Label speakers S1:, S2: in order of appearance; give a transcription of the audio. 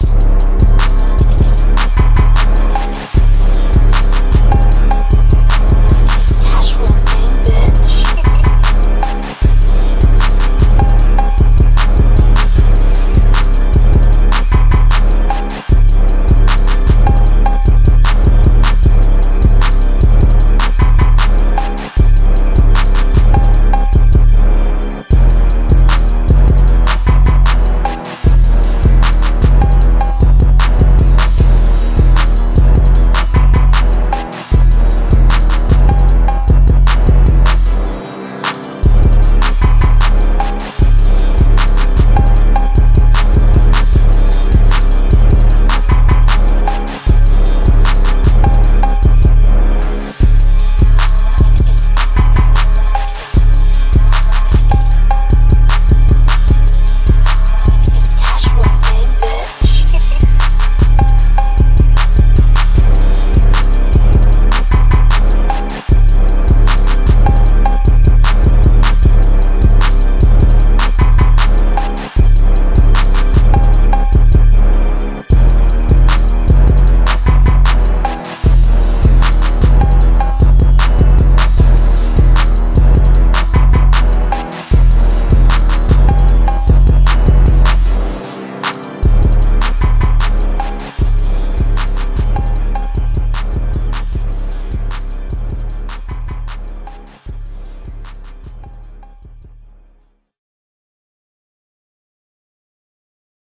S1: Yeah.